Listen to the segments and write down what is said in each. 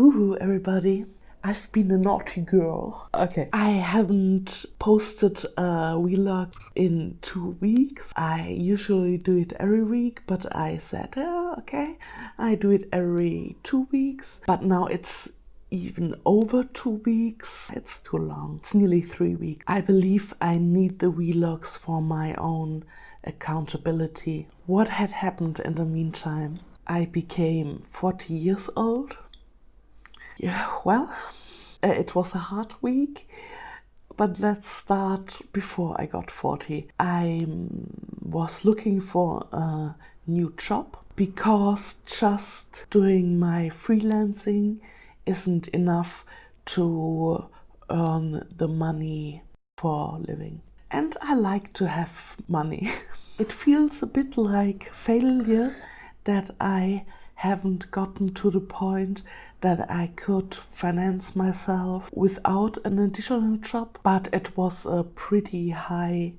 Hoo everybody. I've been a naughty girl. Okay. I haven't posted a vlog in two weeks. I usually do it every week, but I said, oh, okay, I do it every two weeks. But now it's even over two weeks. It's too long. It's nearly three weeks. I believe I need the vlogs for my own accountability. What had happened in the meantime? I became 40 years old. Yeah, well, uh, it was a hard week, but let's start before I got 40. I was looking for a new job because just doing my freelancing isn't enough to earn the money for living. And I like to have money. it feels a bit like failure that I haven't gotten to the point that I could finance myself without an additional job, but it was a pretty high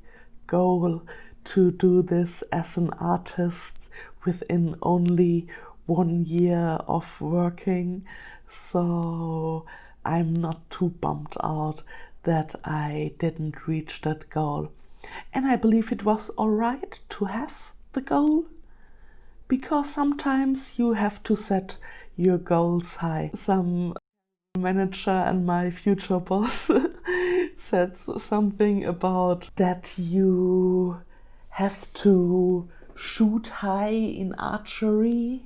goal to do this as an artist within only one year of working. So I'm not too bummed out that I didn't reach that goal. And I believe it was alright to have the goal because sometimes you have to set your goals high. Some manager and my future boss said something about that you have to shoot high in archery,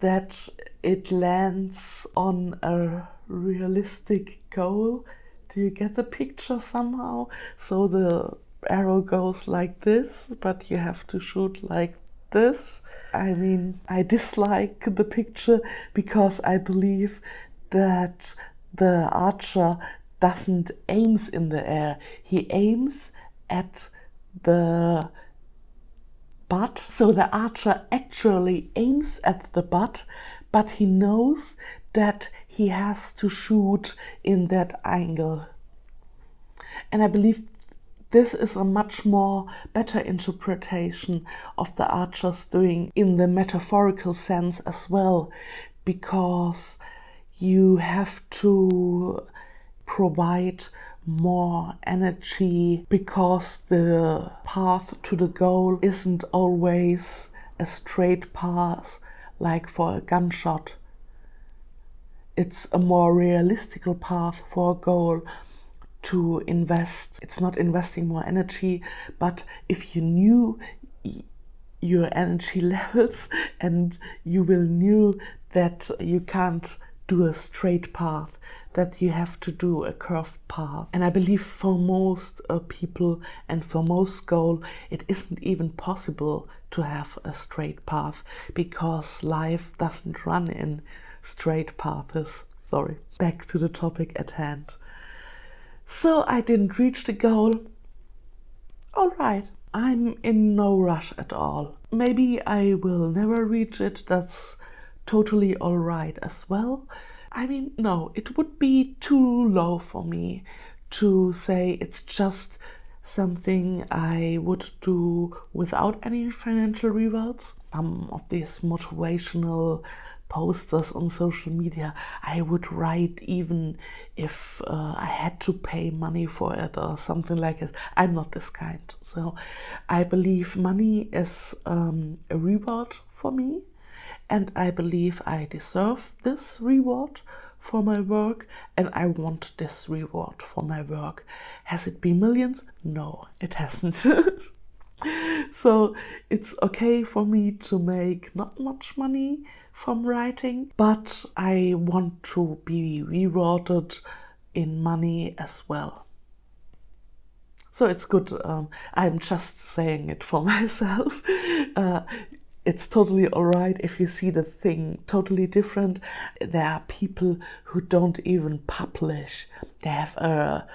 that it lands on a realistic goal. Do you get the picture somehow? So the arrow goes like this, but you have to shoot like this. I mean, I dislike the picture because I believe that the archer doesn't aims in the air. He aims at the butt. So the archer actually aims at the butt, but he knows that he has to shoot in that angle. And I believe this is a much more better interpretation of the archers doing in the metaphorical sense as well, because you have to provide more energy because the path to the goal isn't always a straight path like for a gunshot. It's a more realistic path for a goal to invest. It's not investing more energy, but if you knew your energy levels and you will knew that you can't do a straight path, that you have to do a curved path. And I believe for most uh, people and for most goal, it isn't even possible to have a straight path because life doesn't run in straight paths. Sorry, back to the topic at hand. So I didn't reach the goal. All right, I'm in no rush at all. Maybe I will never reach it. That's totally all right as well. I mean, no, it would be too low for me to say it's just something I would do without any financial rewards. Some of these motivational posters on social media I would write even if uh, I had to pay money for it or something like this. I'm not this kind. So I believe money is um, a reward for me and I believe I deserve this reward for my work and I want this reward for my work. Has it been millions? No, it hasn't. so it's okay for me to make not much money from writing, but I want to be rewarded in money as well. So it's good, um, I'm just saying it for myself. Uh, it's totally alright if you see the thing totally different. There are people who don't even publish. They have a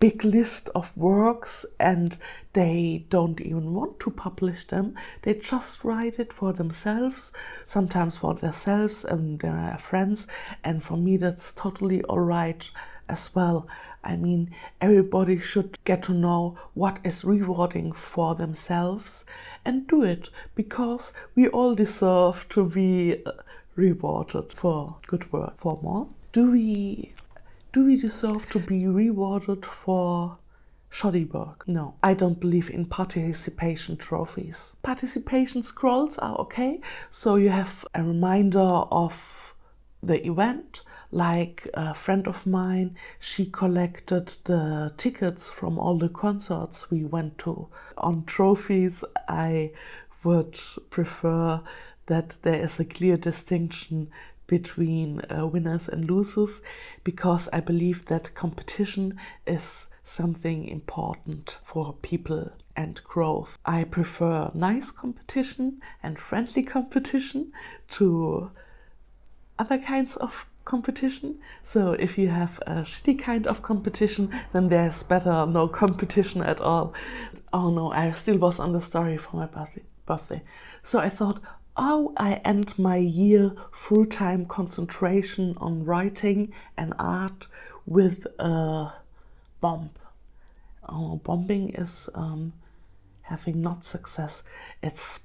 big list of works and they don't even want to publish them. They just write it for themselves, sometimes for themselves and their friends. And for me, that's totally all right as well. I mean, everybody should get to know what is rewarding for themselves and do it because we all deserve to be uh, rewarded for good work. For more, do we do we deserve to be rewarded for shoddy work? No, I don't believe in participation trophies. Participation scrolls are okay, so you have a reminder of the event. Like a friend of mine, she collected the tickets from all the concerts we went to. On trophies, I would prefer that there is a clear distinction between uh, winners and losers because I believe that competition is something important for people and growth. I prefer nice competition and friendly competition to other kinds of competition. So if you have a shitty kind of competition, then there's better no competition at all. Oh no, I still was on the story for my birthday. birthday. So I thought, oh, I end my year full-time concentration on writing and art with a bomb. Oh, bombing is um, having not success. It's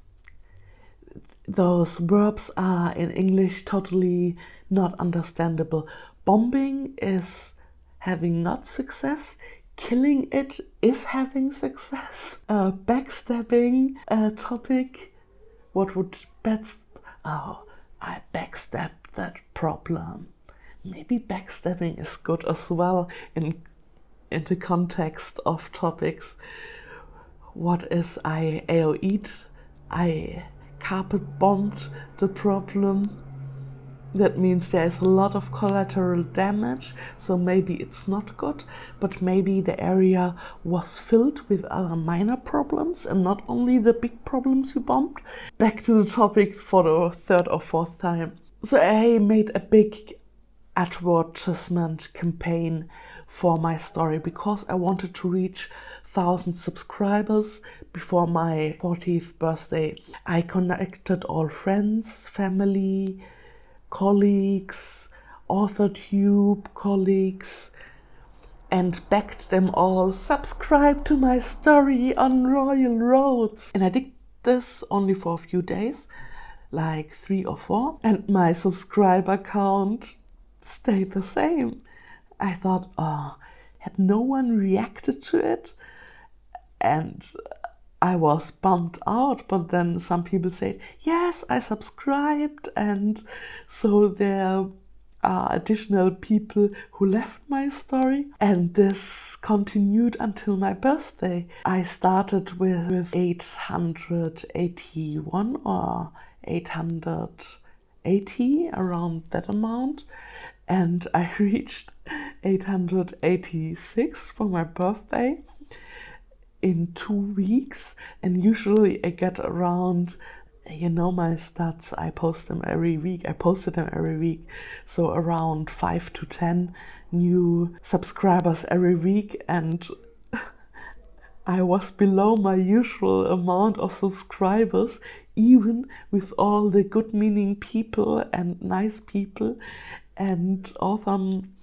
those verbs are in English totally not understandable. Bombing is having not success. Killing it is having success. Uh, backstabbing a topic. What would best? Oh, I backstabbed that problem. Maybe backstabbing is good as well in in the context of topics. What is I AOE'd? I carpet bombed the problem. That means there is a lot of collateral damage, so maybe it's not good, but maybe the area was filled with other minor problems and not only the big problems you bombed. Back to the topic for the third or fourth time. So I made a big advertisement campaign for my story because I wanted to reach 1000 subscribers before my 40th birthday. I connected all friends, family, colleagues, AuthorTube colleagues, and begged them all subscribe to my story on Royal Roads. And I did this only for a few days, like three or four, and my subscriber count stayed the same. I thought, oh, had no one reacted to it? And I was bummed out, but then some people said, yes, I subscribed. And so there are additional people who left my story. And this continued until my birthday. I started with, with 881 or 880, around that amount. And I reached 886 for my birthday in two weeks and usually I get around you know my stats I post them every week I posted them every week so around 5 to 10 new subscribers every week and I was below my usual amount of subscribers even with all the good meaning people and nice people and awesome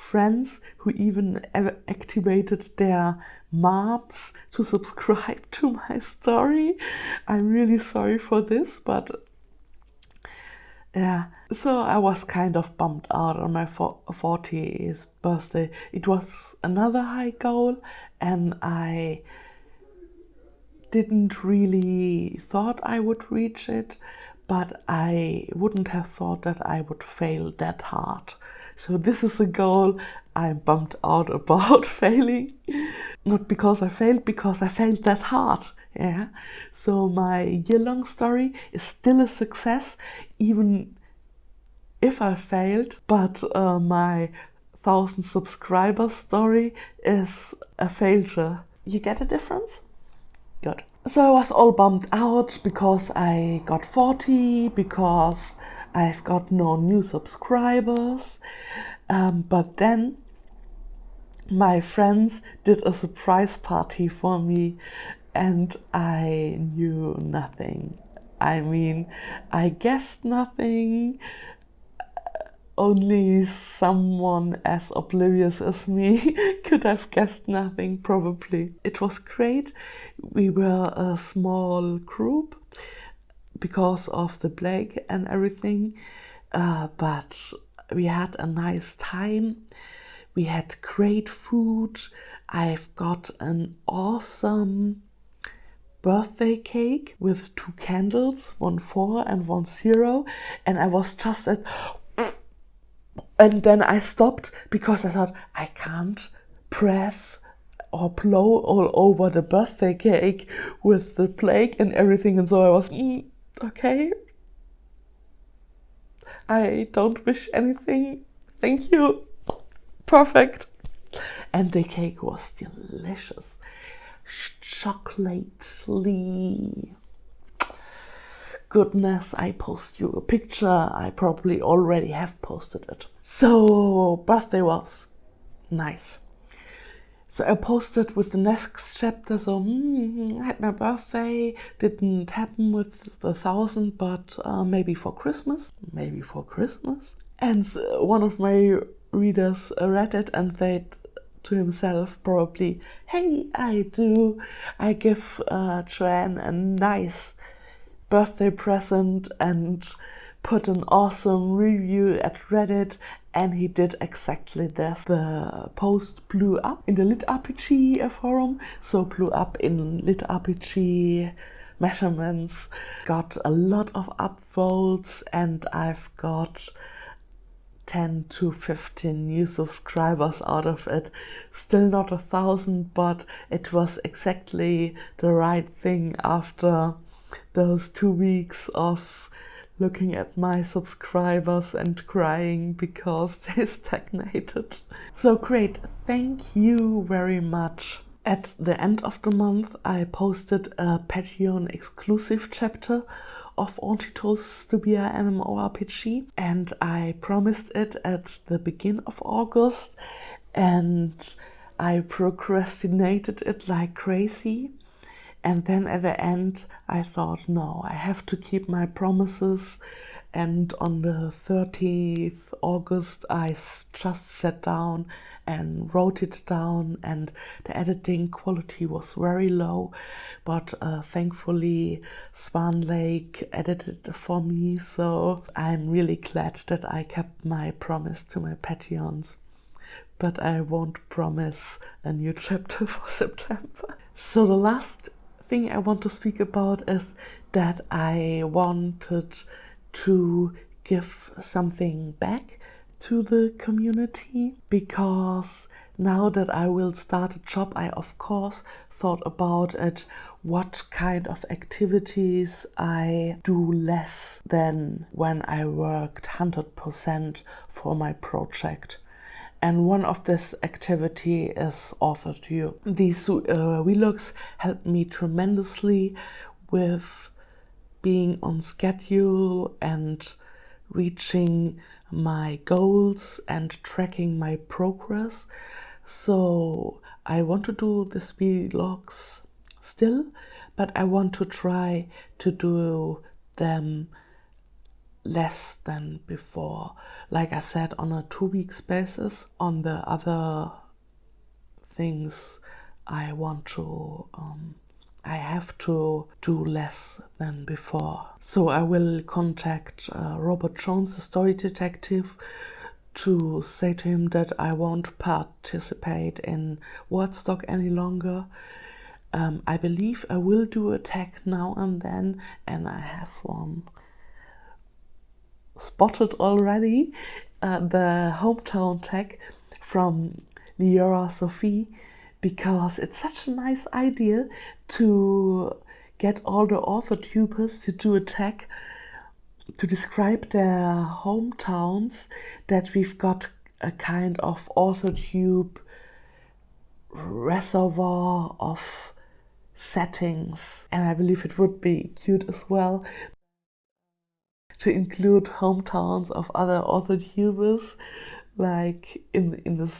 friends who even activated their moms to subscribe to my story. I'm really sorry for this, but yeah, so I was kind of bummed out on my 40th birthday. It was another high goal, and I didn't really thought I would reach it, but I wouldn't have thought that I would fail that hard. So this is a goal I'm bummed out about failing. Not because I failed, because I failed that hard. Yeah. So my year-long story is still a success, even if I failed. But uh, my thousand subscribers story is a failure. You get a difference? Good. So I was all bummed out because I got 40, because I've got no new subscribers. Um, but then my friends did a surprise party for me and I knew nothing. I mean, I guessed nothing. Only someone as oblivious as me could have guessed nothing, probably. It was great. We were a small group because of the plague and everything. uh, but we had a nice time. We had great food. I've got an awesome birthday cake with two candles, one four and one zero, and I was just at and then I stopped because I thought I can't press or blow all over the birthday cake with the plague and everything, and so I was mm, okay. I don't wish anything. Thank you. Perfect. And the cake was delicious. Chocolately. Goodness, I post you a picture. I probably already have posted it. So, birthday was nice. So I posted with the next chapter. So mm, I had my birthday. Didn't happen with the thousand, but uh, maybe for Christmas. Maybe for Christmas. And one of my readers read it and they to himself probably, "Hey, I do. I give uh, Joanne a nice birthday present and." put an awesome review at Reddit and he did exactly this. The post blew up in the Lit RPG uh, forum, so blew up in Lit RPG measurements, got a lot of upvotes, and I've got 10 to 15 new subscribers out of it. Still not a thousand, but it was exactly the right thing after those two weeks of looking at my subscribers and crying because they stagnated. So great, thank you very much. At the end of the month, I posted a Patreon exclusive chapter of Antito's Stubia MMORPG and I promised it at the beginning of August and I procrastinated it like crazy and then at the end, I thought, no, I have to keep my promises. And on the 30th August, I just sat down and wrote it down, and the editing quality was very low. But uh, thankfully, Swan Lake edited for me, so I'm really glad that I kept my promise to my Patreons. But I won't promise a new chapter for September. So, the last thing I want to speak about is that I wanted to give something back to the community because now that I will start a job, I of course thought about it what kind of activities I do less than when I worked 100% for my project and one of this activity is AuthorTube. These uh, vlogs help me tremendously with being on schedule and reaching my goals and tracking my progress. So I want to do these vlogs still, but I want to try to do them less than before. Like I said, on a two weeks basis. On the other things, I want to, um, I have to do less than before. So I will contact uh, Robert Jones, the story detective, to say to him that I won't participate in Wordstock any longer. Um, I believe I will do a tag now and then, and I have one spotted already uh, the hometown tag from Liora Sophie because it's such a nice idea to get all the author tubers to do a tag to describe their hometowns that we've got a kind of author tube reservoir of settings. And I believe it would be cute as well to include hometowns of other author tubers like in in the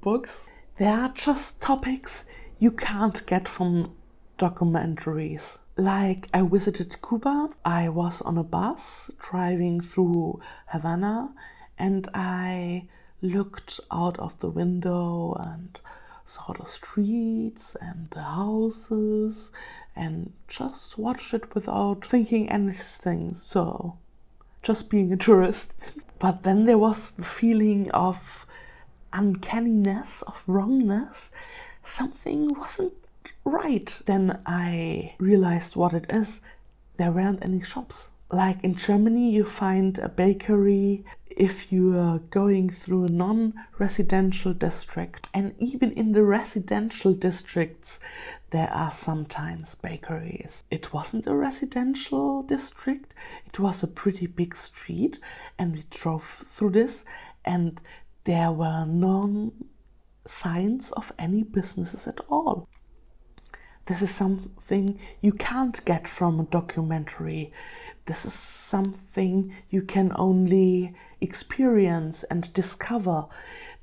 books. There are just topics you can't get from documentaries. Like I visited Cuba, I was on a bus driving through Havana and I looked out of the window and saw the streets and the houses and just watched it without thinking anything. So just being a tourist. But then there was the feeling of uncanniness, of wrongness. Something wasn't right. Then I realized what it is. There weren't any shops. Like in Germany, you find a bakery if you are going through a non residential district. And even in the residential districts, there are sometimes bakeries. It wasn't a residential district, it was a pretty big street, and we drove through this, and there were no signs of any businesses at all. This is something you can't get from a documentary. This is something you can only experience and discover.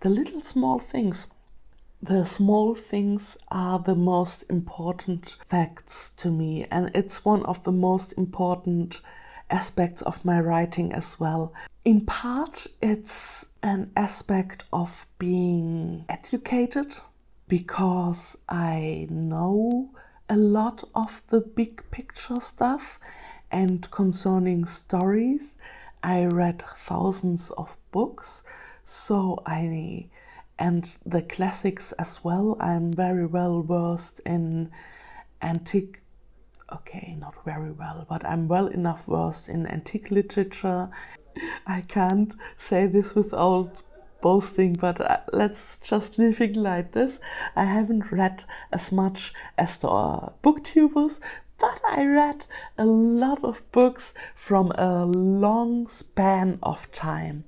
The little small things. The small things are the most important facts to me, and it's one of the most important aspects of my writing as well. In part, it's an aspect of being educated because I know a lot of the big picture stuff and concerning stories. I read thousands of books, so I and the classics as well. I'm very well versed in antique okay, not very well, but I'm well enough versed in antique literature. I can't say this without boasting, but uh, let's just leave it like this. I haven't read as much as the uh, booktubers, but I read a lot of books from a long span of time.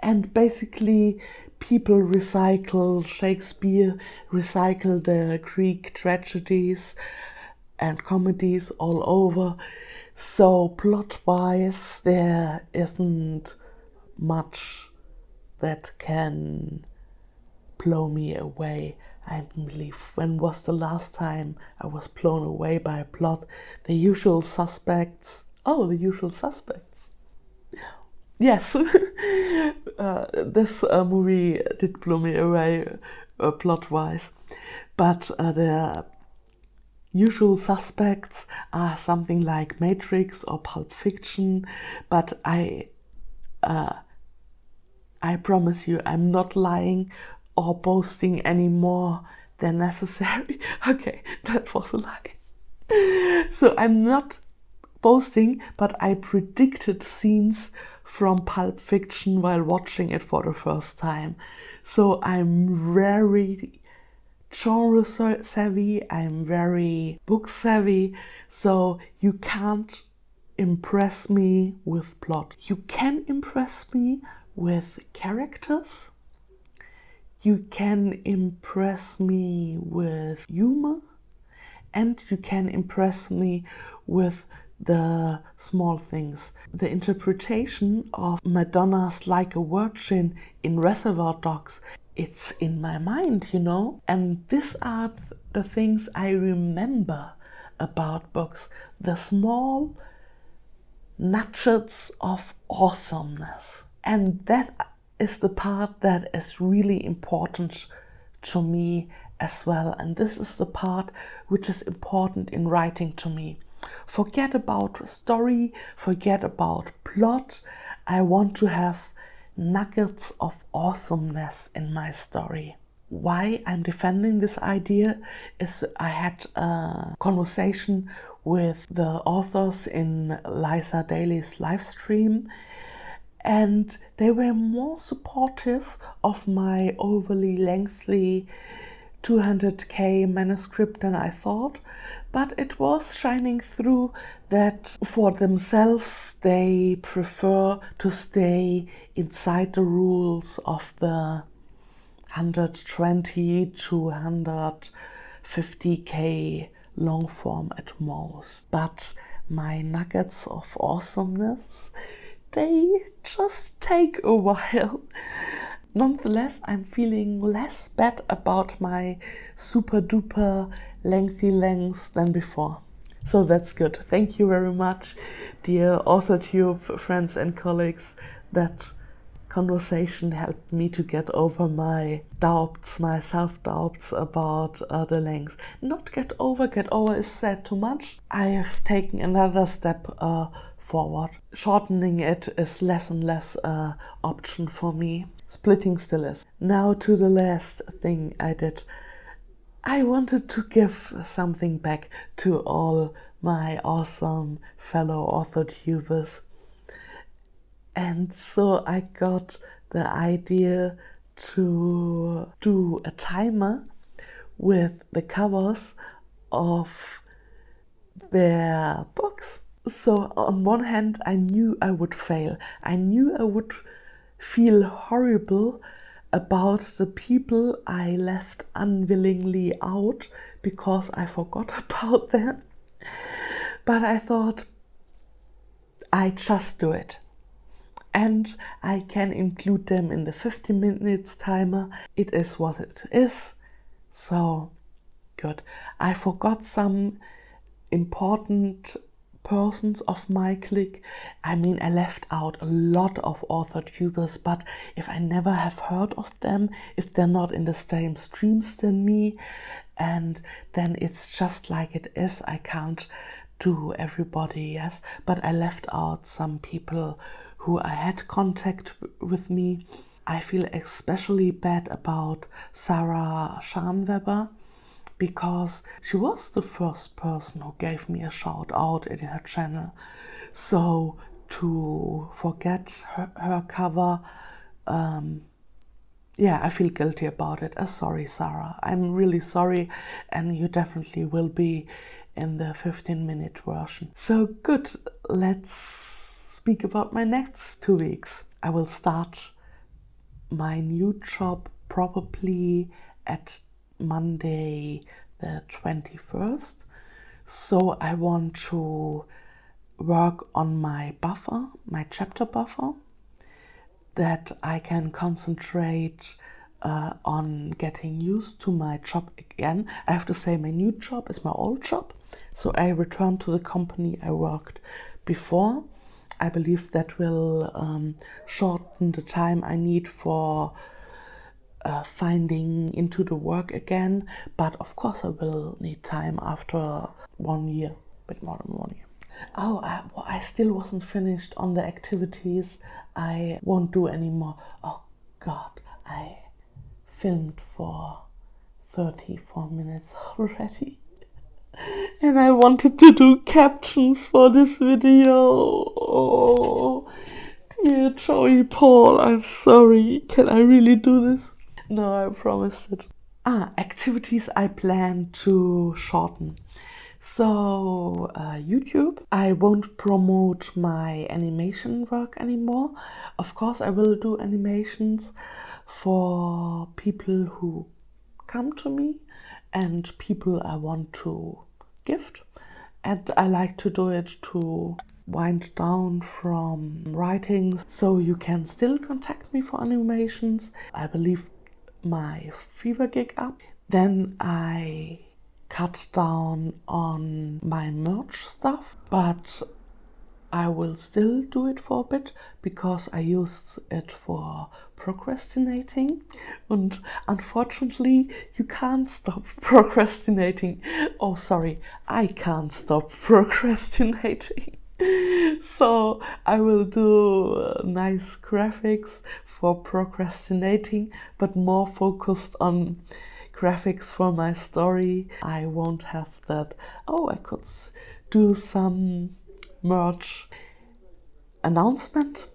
And basically, people recycle Shakespeare, recycle the Greek tragedies and comedies all over. So, plot wise, there isn't much that can blow me away. I believe when was the last time I was blown away by a plot? The usual suspects. Oh, the usual suspects. Yes, uh, this uh, movie did blow me away uh, plot wise, but uh, the usual suspects are something like Matrix or Pulp Fiction, but I. Uh, I promise you, I'm not lying or boasting any more than necessary. okay, that was a lie. so I'm not boasting, but I predicted scenes from Pulp Fiction while watching it for the first time. So I'm very genre savvy, I'm very book savvy, so you can't impress me with plot. You can impress me with characters. You can impress me with humor and you can impress me with the small things. The interpretation of Madonna's Like a Virgin in Reservoir Dogs, it's in my mind, you know? And these are the things I remember about books. The small nuggets of awesomeness. And that is the part that is really important to me as well. And this is the part which is important in writing to me. Forget about story, forget about plot. I want to have nuggets of awesomeness in my story. Why I'm defending this idea is I had a conversation with the authors in Liza Daly's live stream and they were more supportive of my overly lengthy 200k manuscript than I thought, but it was shining through that for themselves they prefer to stay inside the rules of the 120 to 150k long form at most. But my nuggets of awesomeness they just take a while. Nonetheless, I'm feeling less bad about my super duper lengthy lengths than before. So that's good. Thank you very much, dear AuthorTube friends and colleagues. That conversation helped me to get over my doubts, my self doubts about uh, the length. Not get over, get over is said too much. I have taken another step uh, forward. Shortening it is less and less uh, option for me. Splitting still is. Now to the last thing I did. I wanted to give something back to all my awesome fellow author tubers and so I got the idea to do a timer with the covers of their books. So, on one hand, I knew I would fail. I knew I would feel horrible about the people I left unwillingly out because I forgot about them. But I thought, I just do it and I can include them in the 50 minutes timer. It is what it is. So good. I forgot some important persons of my clique. I mean, I left out a lot of author tubers, but if I never have heard of them, if they're not in the same streams than me, and then it's just like it is, I can't do everybody, yes, but I left out some people who I had contact with me. I feel especially bad about Sarah Scharnweber because she was the first person who gave me a shout out in her channel. So to forget her, her cover, um, yeah, I feel guilty about it. Uh, sorry, Sarah. I'm really sorry, and you definitely will be in the 15 minute version. So good, let's speak about my next two weeks. I will start my new job probably at Monday the 21st. So I want to work on my buffer, my chapter buffer, that I can concentrate uh, on getting used to my job again. I have to say, my new job is my old job. So I returned to the company I worked before I believe that will um, shorten the time I need for uh, finding into the work again. But of course, I will need time after one year, a bit more than one year. Oh, I, well, I still wasn't finished on the activities I won't do anymore. Oh God, I filmed for 34 minutes already and I wanted to do captions for this video. Oh, dear Joey Paul, I'm sorry. Can I really do this? No, I promised it. Ah, activities I plan to shorten. So, uh, YouTube, I won't promote my animation work anymore. Of course, I will do animations for people who come to me and people I want to gift. And I like to do it to wind down from writings so you can still contact me for animations. I believe my Fiverr gig up. Then I cut down on my merch stuff, but I will still do it for a bit because I used it for procrastinating and unfortunately you can't stop procrastinating. Oh sorry, I can't stop procrastinating. So I will do uh, nice graphics for procrastinating but more focused on graphics for my story. I won't have that. Oh, I could do some merch announcement.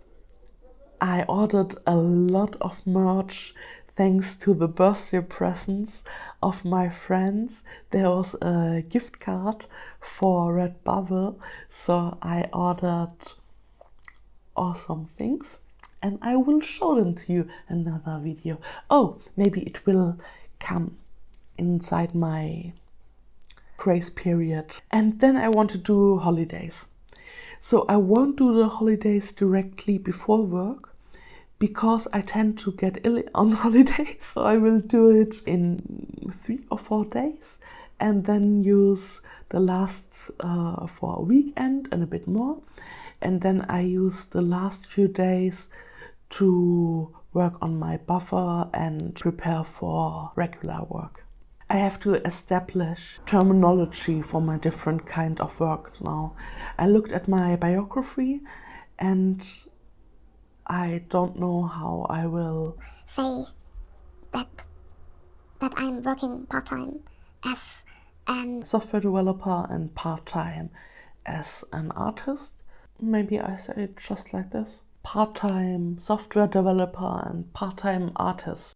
I ordered a lot of merch thanks to the birthday presents of my friends. There was a gift card for Redbubble, so I ordered awesome things and I will show them to you another video. Oh, maybe it will come inside my grace period. And then I want to do holidays. So I won't do the holidays directly before work because I tend to get ill on holidays. So I will do it in three or four days and then use the last uh, for a weekend and a bit more. And then I use the last few days to work on my buffer and prepare for regular work. I have to establish terminology for my different kind of work now. I looked at my biography and I don't know how I will say that that I'm working part-time as an software developer and part-time as an artist. Maybe I say it just like this. Part-time software developer and part-time artist.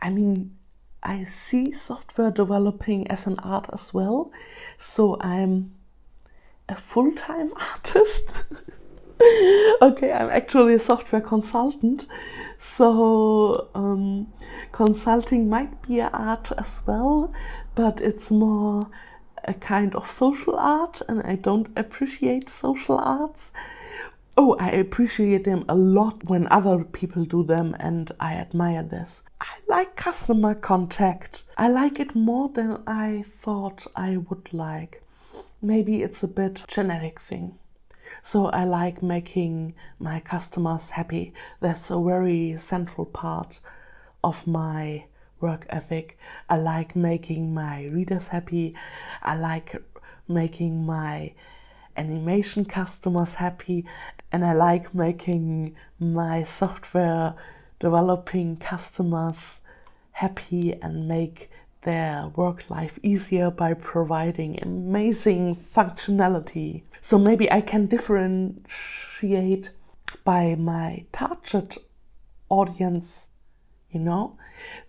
I mean, I see software developing as an art as well, so I'm a full-time artist. okay, I'm actually a software consultant, so um, consulting might be art as well, but it's more a kind of social art, and I don't appreciate social arts. Oh, I appreciate them a lot when other people do them, and I admire this. I like customer contact. I like it more than I thought I would like. Maybe it's a bit genetic thing. So I like making my customers happy. That's a very central part of my work ethic. I like making my readers happy. I like making my animation customers happy. And I like making my software developing customers happy and make their work life easier by providing amazing functionality. So maybe I can differentiate by my target audience, you know,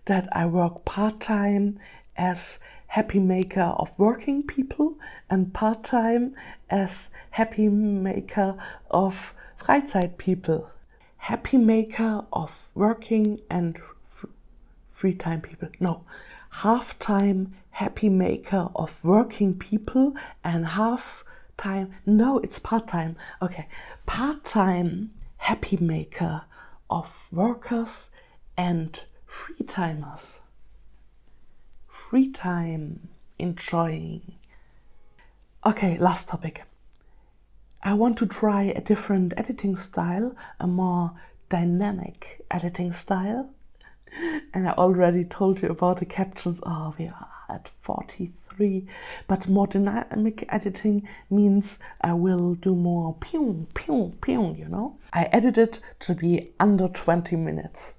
that I work part-time as happy maker of working people and part-time as happy maker of Freizeit people. Happy maker of working and free time people. No, half-time happy maker of working people and half-time, no, it's part-time, okay, part-time happy maker of workers and free timers. Free time enjoying. Okay, last topic. I want to try a different editing style, a more dynamic editing style and I already told you about the captions. Oh, we are at 43. But more dynamic editing means I will do more pew, pew, pew, you know? I edited to be under 20 minutes.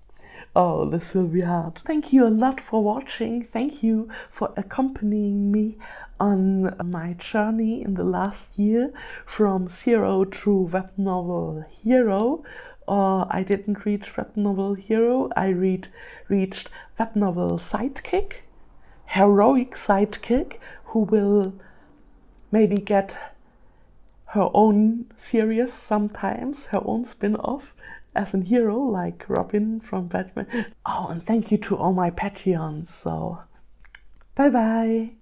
Oh, this will be hard. Thank you a lot for watching. Thank you for accompanying me on my journey in the last year from zero to web novel hero or I didn't reach web novel hero, I read, reached web novel sidekick, heroic sidekick, who will maybe get her own series sometimes, her own spin-off as a hero like Robin from Batman. Oh, and thank you to all my Patreons. So, bye bye.